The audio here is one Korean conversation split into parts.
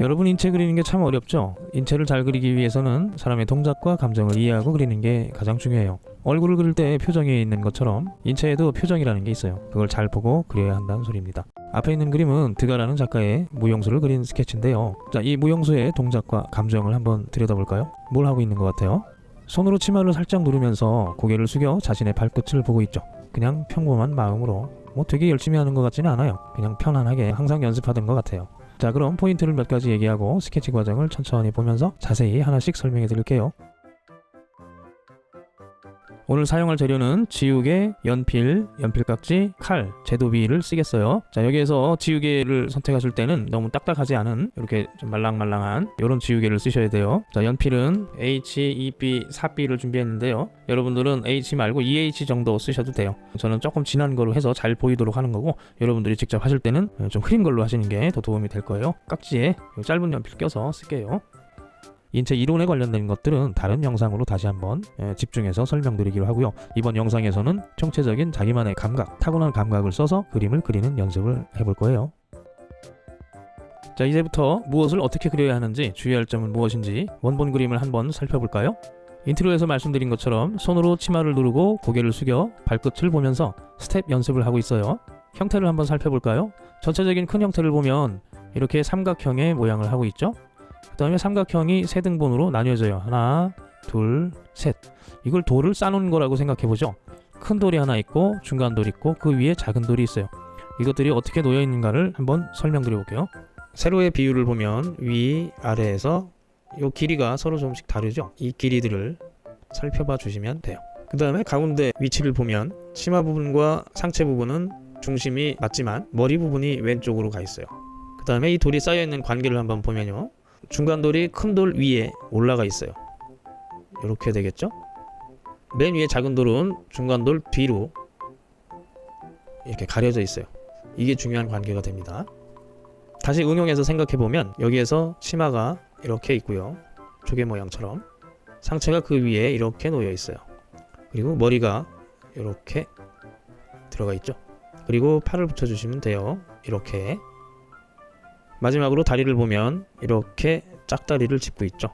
여러분 인체 그리는 게 참 어렵죠? 인체를 잘 그리기 위해서는 사람의 동작과 감정을 이해하고 그리는 게 가장 중요해요. 얼굴을 그릴 때 표정이 있는 것처럼 인체에도 표정이라는 게 있어요. 그걸 잘 보고 그려야 한다는 소리입니다. 앞에 있는 그림은 드가라는 작가의 무용수를 그린 스케치인데요. 자, 이 무용수의 동작과 감정을 한번 들여다볼까요? 뭘 하고 있는 것 같아요? 손으로 치마를 살짝 누르면서 고개를 숙여 자신의 발끝을 보고 있죠. 그냥 평범한 마음으로 뭐 되게 열심히 하는 것 같지는 않아요. 그냥 편안하게 항상 연습하던 것 같아요. 자 그럼 포인트를 몇 가지 얘기하고 스케치 과정을 천천히 보면서 자세히 하나씩 설명해 드릴게요. 오늘 사용할 재료는 지우개, 연필, 연필깍지, 칼, 제도비를 쓰겠어요. 자 여기에서 지우개를 선택하실 때는 너무 딱딱하지 않은 이렇게 좀 말랑말랑한 이런 지우개를 쓰셔야 돼요. 자 연필은 H, 2B, 4B를 준비했는데요. 여러분들은 H 말고 EH 정도 쓰셔도 돼요. 저는 조금 진한 걸로 해서 잘 보이도록 하는 거고 여러분들이 직접 하실 때는 좀 흐린 걸로 하시는 게 더 도움이 될 거예요. 깍지에 짧은 연필 껴서 쓸게요. 인체 이론에 관련된 것들은 다른 영상으로 다시 한번 예, 집중해서 설명드리기로 하고요. 이번 영상에서는 총체적인 자기만의 감각, 타고난 감각을 써서 그림을 그리는 연습을 해볼 거예요. 자 이제부터 무엇을 어떻게 그려야 하는지 주의할 점은 무엇인지 원본 그림을 한번 살펴볼까요? intro에서 말씀드린 것처럼 손으로 치마를 누르고 고개를 숙여 발끝을 보면서 스텝 연습을 하고 있어요. 형태를 한번 살펴볼까요? 전체적인 큰 형태를 보면 이렇게 삼각형의 모양을 하고 있죠? 그 다음에 삼각형이 세 등분으로 나뉘어져요. 하나, 둘, 셋. 이걸 돌을 쌓는 거라고 생각해보죠. 큰 돌이 하나 있고 중간 돌이 있고 그 위에 작은 돌이 있어요. 이것들이 어떻게 놓여 있는가를 한번 설명드려 볼게요. 세로의 비율을 보면 위, 아래에서 이 길이가 서로 조금씩 다르죠. 이 길이들을 살펴봐 주시면 돼요. 그 다음에 가운데 위치를 보면 치마 부분과 상체 부분은 중심이 맞지만 머리 부분이 왼쪽으로 가 있어요. 그 다음에 이 돌이 쌓여 있는 관계를 한번 보면요. 중간 돌이 큰 돌 위에 올라가 있어요. 이렇게 되겠죠? 맨 위에 작은 돌은 중간 돌 뒤로 이렇게 가려져 있어요. 이게 중요한 관계가 됩니다. 다시 응용해서 생각해 보면 여기에서 치마가 이렇게 있고요. 조개 모양처럼 상체가 그 위에 이렇게 놓여 있어요. 그리고 머리가 이렇게 들어가 있죠. 그리고 팔을 붙여주시면 돼요. 이렇게 마지막으로 다리를 보면 이렇게 짝다리를 짚고 있죠.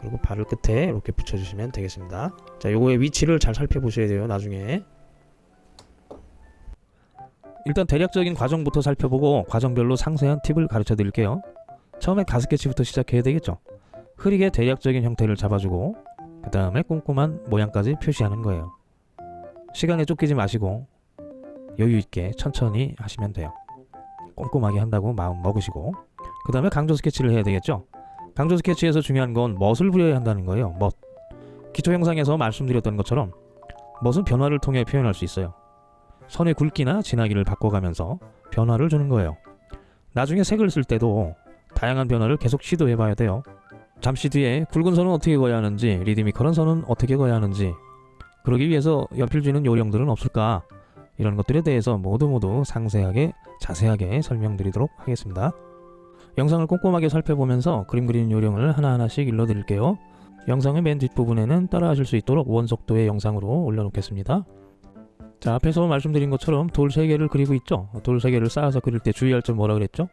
그리고 발을 끝에 이렇게 붙여주시면 되겠습니다. 자, 요거의 위치를 잘 살펴보셔야 돼요. 나중에. 일단 대략적인 과정부터 살펴보고 과정별로 상세한 팁을 가르쳐 드릴게요. 처음에 가스케치부터 시작해야 되겠죠. 흐리게 대략적인 형태를 잡아주고 그 다음에 꼼꼼한 모양까지 표시하는 거예요. 시간에 쫓기지 마시고 여유 있게 천천히 하시면 돼요. 꼼꼼하게 한다고 마음 먹으시고 그 다음에 강조 스케치를 해야 되겠죠. 강조 스케치에서 중요한 건 멋을 부려야 한다는 거예요. 멋. 기초 영상에서 말씀드렸던 것처럼 멋은 변화를 통해 표현할 수 있어요. 선의 굵기나 진하기를 바꿔가면서 변화를 주는 거예요. 나중에 색을 쓸 때도 다양한 변화를 계속 시도해 봐야 돼요. 잠시 뒤에 굵은 선은 어떻게 그어야 하는지, 리드미컬한 선은 어떻게 그어야 하는지, 그러기 위해서 연필 쥐는 요령들은 없을까? 이런 것들에 대해서 모두 모두 상세하게 자세하게 설명드리도록 하겠습니다. 영상을 꼼꼼하게 살펴보면서 그림 그리는 요령을 하나하나씩 일러드릴게요. 영상의 맨 뒷부분에는 따라하실 수 있도록 원속도의 영상으로 올려놓겠습니다. 자 앞에서 말씀드린 것처럼 돌 3개를 그리고 있죠 돌 3개를 쌓아서 그릴 때 주의할 점 뭐라 그랬죠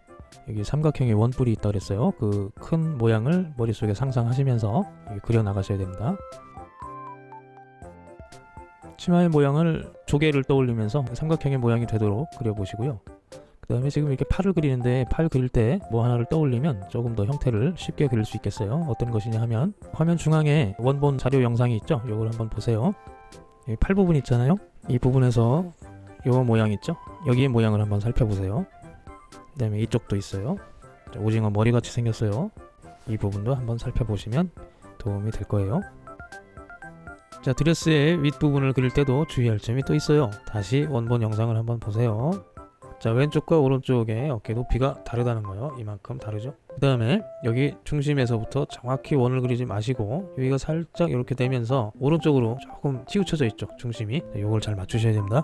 여기 삼각형의 원뿔이 있다 그랬어요 그 큰 모양을 머릿속에 상상하시면서 그려 나가셔야 됩니다 치마의 모양을 조개를 떠올리면서 삼각형의 모양이 되도록 그려보시고요. 그 다음에 지금 이렇게 팔을 그리는데 팔 그릴 때 뭐 하나를 떠올리면 조금 더 형태를 쉽게 그릴 수 있겠어요. 어떤 것이냐 하면 화면 중앙에 원본 자료 영상이 있죠? 이걸 한번 보세요. 팔 부분 있잖아요. 이 부분에서 요 모양 있죠? 여기의 모양을 한번 살펴보세요. 그 다음에 이쪽도 있어요. 자, 오징어 머리같이 생겼어요. 이 부분도 한번 살펴보시면 도움이 될 거예요 자 드레스의 윗부분을 그릴 때도 주의할 점이 또 있어요. 다시 원본 영상을 한번 보세요. 자 왼쪽과 오른쪽의 어깨 높이가 다르다는 거예요. 이만큼 다르죠? 그 다음에 여기 중심에서부터 정확히 원을 그리지 마시고 여기가 살짝 이렇게 되면서 오른쪽으로 조금 치우쳐져 있죠 중심이. 이걸 잘 맞추셔야 됩니다.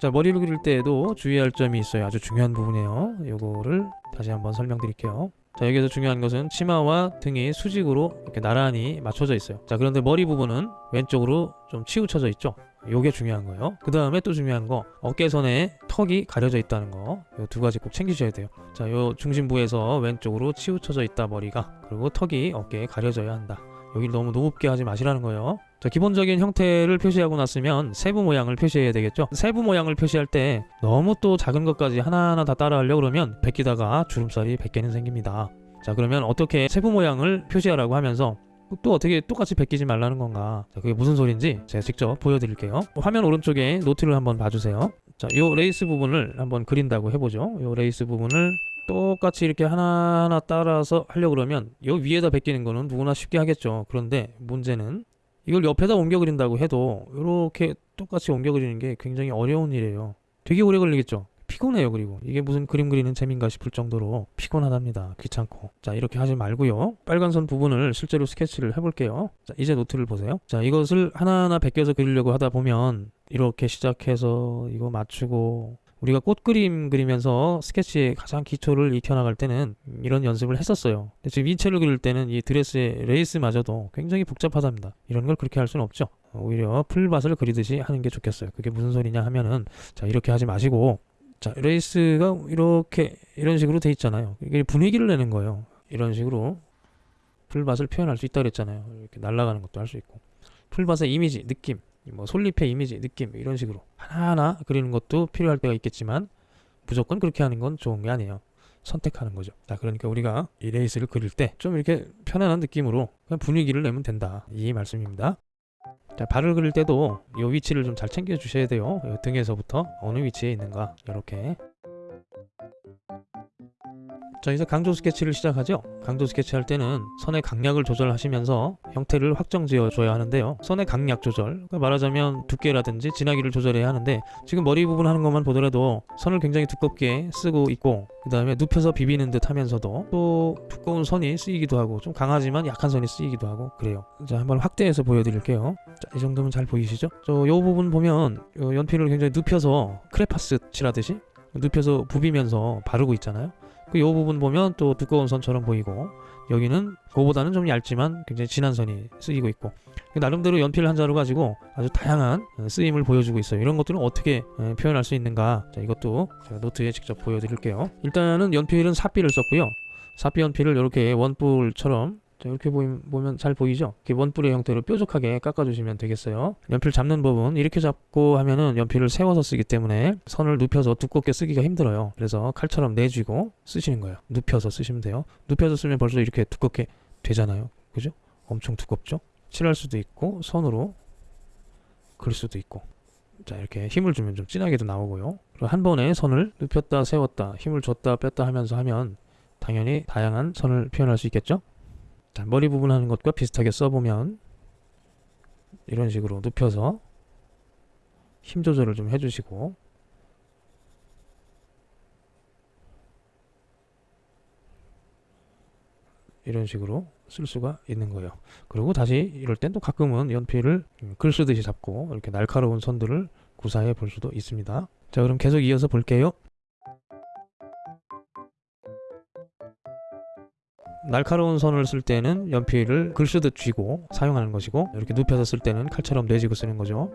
자 머리를 그릴 때에도 주의할 점이 있어요. 아주 중요한 부분이에요. 요거를 다시 한번 설명드릴게요 자 여기서 중요한 것은 치마와 등이 수직으로 이렇게 나란히 맞춰져 있어요 자 그런데 머리 부분은 왼쪽으로 좀 치우쳐져 있죠 요게 중요한 거예요. 그 다음에 또 중요한 거 어깨선에 턱이 가려져 있다는 거. 요두 가지 꼭 챙기셔야 돼요. 자, 요 중심부에서 왼쪽으로 치우쳐져 있다 머리가. 그리고 턱이 어깨에 가려져야 한다. 여기를 너무 높게 하지 마시라는 거예요. 자, 기본적인 형태를 표시하고 났으면 세부 모양을 표시해야 되겠죠. 세부 모양을 표시할 때 너무 또 작은 것까지 하나하나 다 따라하려고 그러면 베끼다가 주름살이 100개는 생깁니다. 자, 그러면 어떻게 세부 모양을 표시하라고 하면서 또 어떻게 똑같이 베끼지 말라는 건가? 자, 그게 무슨 소린지 제가 직접 보여드릴게요. 화면 오른쪽에 노트를 한번 봐주세요. 자, 요 레이스 부분을 한번 그린다고 해보죠. 요 레이스 부분을 똑같이 이렇게 하나하나 따라서 하려고 그러면 요 위에다 베끼는 거는 누구나 쉽게 하겠죠. 그런데 문제는 이걸 옆에다 옮겨 그린다고 해도 이렇게 똑같이 옮겨 그리는 게 굉장히 어려운 일이에요. 되게 오래 걸리겠죠. 피곤해요. 그리고 이게 무슨 그림 그리는 재미인가 싶을 정도로 피곤하답니다. 귀찮고. 자 이렇게 하지 말고요. 빨간 선 부분을 실제로 스케치를 해볼게요. 자 이제 노트를 보세요. 자 이것을 하나하나 베껴서 그리려고 하다 보면 이렇게 시작해서 이거 맞추고 우리가 꽃 그림 그리면서 스케치의 가장 기초를 익혀나갈 때는 이런 연습을 했었어요. 근데 지금 인체를 그릴 때는 이 드레스의 레이스마저도 굉장히 복잡하답니다. 이런 걸 그렇게 할 수는 없죠. 오히려 풀밭을 그리듯이 하는 게 좋겠어요. 그게 무슨 소리냐 하면은 자 이렇게 하지 마시고 자 레이스가 이렇게 이런 식으로 돼 있잖아요. 이게 분위기를 내는 거예요. 이런 식으로 풀밭을 표현할 수 있다 그랬잖아요. 이렇게 날아가는 것도 할 수 있고 풀밭의 이미지, 느낌 뭐 솔잎의 이미지, 느낌 이런 식으로 하나하나 그리는 것도 필요할 때가 있겠지만 무조건 그렇게 하는 건 좋은 게 아니에요. 선택하는 거죠. 자, 그러니까 우리가 이 레이스를 그릴 때 좀 이렇게 편안한 느낌으로 그냥 분위기를 내면 된다. 이 말씀입니다. 자, 발을 그릴 때도 이 위치를 좀 잘 챙겨 주셔야 돼요. 요 등에서부터 어느 위치에 있는가 이렇게. 자 이제 강조 스케치를 시작하죠. 강조 스케치 할 때는 선의 강약을 조절하시면서 형태를 확정 지어 줘야 하는데요. 선의 강약 조절 그러니까 말하자면 두께라든지 진하기를 조절해야 하는데 지금 머리 부분 하는 것만 보더라도 선을 굉장히 두껍게 쓰고 있고 그 다음에 눕혀서 비비는 듯 하면서도 또 두꺼운 선이 쓰이기도 하고 좀 강하지만 약한 선이 쓰이기도 하고 그래요. 자 한번 확대해서 보여드릴게요. 자, 이 정도면 잘 보이시죠? 저요 부분 보면 요 연필을 굉장히 눕혀서 크레파스 칠하듯이 눕혀서 부비면서 바르고 있잖아요 그요 부분 보면 또 두꺼운 선처럼 보이고 여기는 그거보다는 좀 얇지만 굉장히 진한 선이 쓰이고 있고 나름대로 연필 한 자루 가지고 아주 다양한 쓰임을 보여주고 있어요. 이런 것들은 어떻게 에, 표현할 수 있는가? 자 이것도 제가 노트에 직접 보여드릴게요. 일단은 연필은 사비를 썼고요. 사비 연필을 이렇게 원뿔처럼 자, 이렇게 보이, 보면 잘 보이죠? 이렇게 원뿔의 형태로 뾰족하게 깎아주시면 되겠어요. 연필 잡는 법은 이렇게 잡고 하면은 연필을 세워서 쓰기 때문에 선을 눕혀서 두껍게 쓰기가 힘들어요. 그래서 칼처럼 내쥐고 쓰시는 거예요. 눕혀서 쓰시면 돼요. 눕혀서 쓰면 벌써 이렇게 두껍게 되잖아요. 그죠? 엄청 두껍죠? 칠할 수도 있고 선으로 그릴 수도 있고 자 이렇게 힘을 주면 좀 진하게도 나오고요. 한 번에 선을 눕혔다 세웠다 힘을 줬다 뺐다 하면서 하면 당연히 다양한 선을 표현할 수 있겠죠? 자, 머리 부분 하는 것과 비슷하게 써보면 이런 식으로 눕혀서 힘 조절을 좀 해주시고 이런 식으로 쓸 수가 있는 거예요. 그리고 다시 이럴 땐 또 가끔은 연필을 글 쓰듯이 잡고 이렇게 날카로운 선들을 구사해 볼 수도 있습니다. 자 그럼 계속 이어서 볼게요. 날카로운 선을 쓸 때는 연필을 글 쓰듯 쥐고 사용하는 것이고 이렇게 눕혀서 쓸 때는 칼처럼 내쥐고 쓰는 거죠.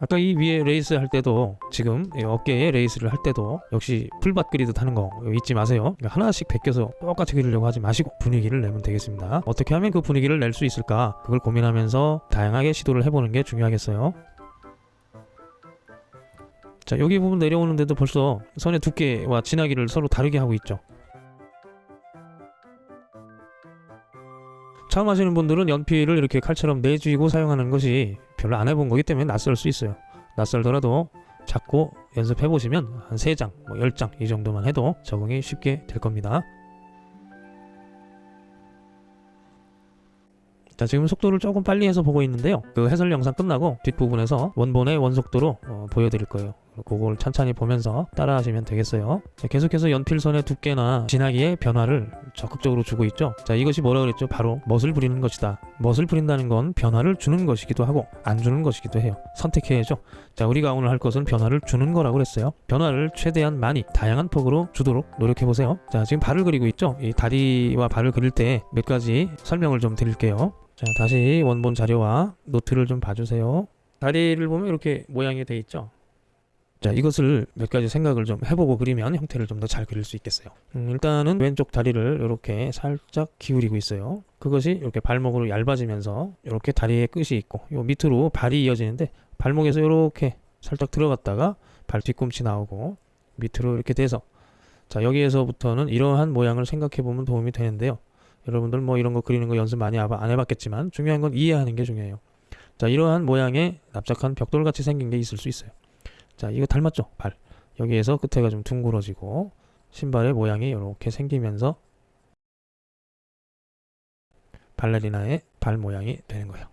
아까 이 위에 레이스 할 때도 지금 이 어깨에 레이스를 할 때도 역시 풀밭 그리듯 하는 거 잊지 마세요. 그러니까 하나씩 베껴서 똑같이 그리려고 하지 마시고 분위기를 내면 되겠습니다. 어떻게 하면 그 분위기를 낼 수 있을까? 그걸 고민하면서 다양하게 시도를 해보는 게 중요하겠어요. 자 여기 부분 내려오는데도 벌써 선의 두께와 진하기를 서로 다르게 하고 있죠. 처음 하시는 분들은 연필을 이렇게 칼처럼 내쥐고 사용하는 것이 별로 안 해본 거기 때문에 낯설 수 있어요. 낯설더라도 자꾸 연습해 보시면 한 3장, 뭐 10장 이 정도만 해도 적응이 쉽게 될 겁니다. 자 지금 속도를 조금 빨리 해서 보고 있는데요. 그 해설 영상 끝나고 뒷부분에서 원본의 원속도로 어, 보여드릴 거예요 그걸 찬찬히 보면서 따라 하시면 되겠어요. 자, 계속해서 연필선의 두께나 진하기의 변화를 적극적으로 주고 있죠. 자, 이것이 뭐라 그랬죠? 바로 멋을 부리는 것이다. 멋을 부린다는 건 변화를 주는 것이기도 하고 안 주는 것이기도 해요. 선택해야죠. 자, 우리가 오늘 할 것은 변화를 주는 거라고 그랬어요. 변화를 최대한 많이 다양한 폭으로 주도록 노력해 보세요. 자, 지금 발을 그리고 있죠. 이 다리와 발을 그릴 때 몇 가지 설명을 좀 드릴게요. 자, 다시 원본 자료와 노트를 좀 봐주세요. 다리를 보면 이렇게 모양이 돼 있죠. 자, 이것을 몇 가지 생각을 좀 해보고 그리면 형태를 좀 더 잘 그릴 수 있겠어요. 음, 일단은 왼쪽 다리를 이렇게 살짝 기울이고 있어요. 그것이 이렇게 발목으로 얇아지면서 이렇게 다리의 끝이 있고 요 밑으로 발이 이어지는데 발목에서 이렇게 살짝 들어갔다가 발 뒤꿈치 나오고 밑으로 이렇게 돼서 자 여기에서부터는 이러한 모양을 생각해 보면 도움이 되는데요. 여러분들 뭐 이런 거 그리는 거 연습 많이 안 해봤겠지만 중요한 건 이해하는 게 중요해요. 자 이러한 모양의 납작한 벽돌 같이 생긴 게 있을 수 있어요. 자 이거 닮았죠 발 여기에서 끝에가 좀 둥그러지고 신발의 모양이 이렇게 생기면서 발레리나의 발 모양이 되는 거예요.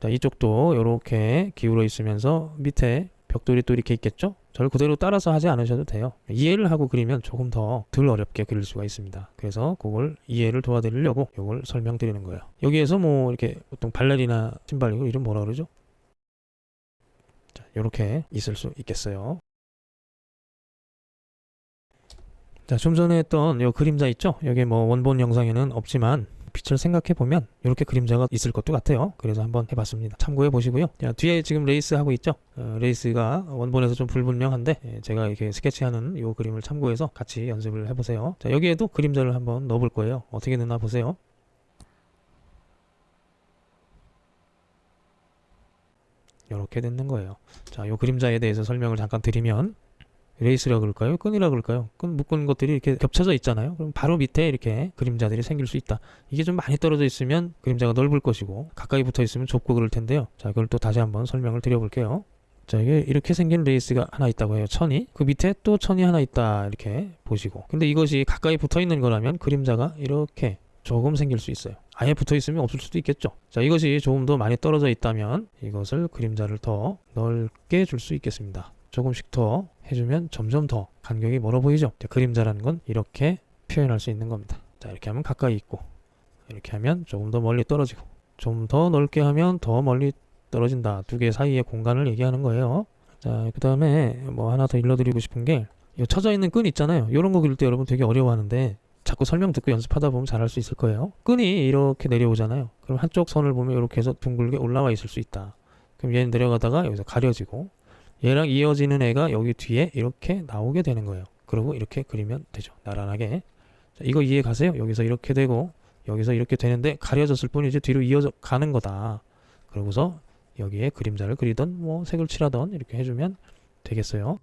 자 이쪽도 이렇게 기울어 있으면서 밑에 벽돌이 또 이렇게 있겠죠? 저를 그대로 따라서 하지 않으셔도 돼요. 이해를 하고 그리면 조금 더 덜 어렵게 그릴 수가 있습니다. 그래서 그걸 이해를 도와드리려고 이걸 설명드리는 거예요. 여기에서 뭐 이렇게 보통 발레리나 신발 이거 이름 뭐라 그러죠? 자, 이렇게 있을 수 있겠어요. 자, 좀 전에 했던 요 그림자 있죠? 여기 뭐 원본 영상에는 없지만 빛을 생각해 보면 이렇게 그림자가 있을 것도 같아요. 그래서 한번 해봤습니다. 참고해 보시고요. 자, 뒤에 지금 레이스 하고 있죠? 어, 레이스가 원본에서 좀 불분명한데 예, 제가 이렇게 스케치하는 이 그림을 참고해서 같이 연습을 해보세요. 자, 여기에도 그림자를 한번 넣어볼 거예요. 어떻게 넣나 보세요. 이렇게 되는 거예요. 자, 이 그림자에 대해서 설명을 잠깐 드리면 레이스라 그럴까요? 끈이라 그럴까요? 끈 묶은 것들이 이렇게 겹쳐져 있잖아요. 그럼 바로 밑에 이렇게 그림자들이 생길 수 있다. 이게 좀 많이 떨어져 있으면 그림자가 넓을 것이고 가까이 붙어 있으면 좁고 그럴 텐데요. 자, 이걸 또 다시 한번 설명을 드려볼게요. 자, 이게 이렇게 생긴 레이스가 하나 있다고 해요. 천이. 그 밑에 또 천이 하나 있다. 이렇게 보시고. 근데 이것이 가까이 붙어 있는 거라면 그림자가 이렇게 조금 생길 수 있어요. 아예 붙어 있으면 없을 수도 있겠죠. 자, 이것이 조금 더 많이 떨어져 있다면 이것을 그림자를 더 넓게 줄 수 있겠습니다. 조금씩 더 해주면 점점 더 간격이 멀어 보이죠. 자, 그림자라는 건 이렇게 표현할 수 있는 겁니다. 자, 이렇게 하면 가까이 있고 이렇게 하면 조금 더 멀리 떨어지고 좀 더 넓게 하면 더 멀리 떨어진다. 두 개 사이의 공간을 얘기하는 거예요. 자, 그 다음에 뭐 하나 더 일러드리고 싶은 게 이 쳐져 있는 끈 있잖아요. 이런 거 그릴 때 여러분 되게 어려워하는데 자꾸 설명 듣고 연습하다 보면 잘할 수 있을 거예요. 끈이 이렇게 내려오잖아요. 그럼 한쪽 선을 보면 이렇게 해서 둥글게 올라와 있을 수 있다. 그럼 얘는 내려가다가 여기서 가려지고 얘랑 이어지는 애가 여기 뒤에 이렇게 나오게 되는 거예요. 그리고 이렇게 그리면 되죠. 나란하게. 자, 이거 이해 가세요? 여기서 이렇게 되고 여기서 이렇게 되는데 가려졌을 뿐이지 뒤로 이어져 가는 거다. 그러고서 여기에 그림자를 그리던 뭐 색을 칠하던 이렇게 해주면 되겠어요.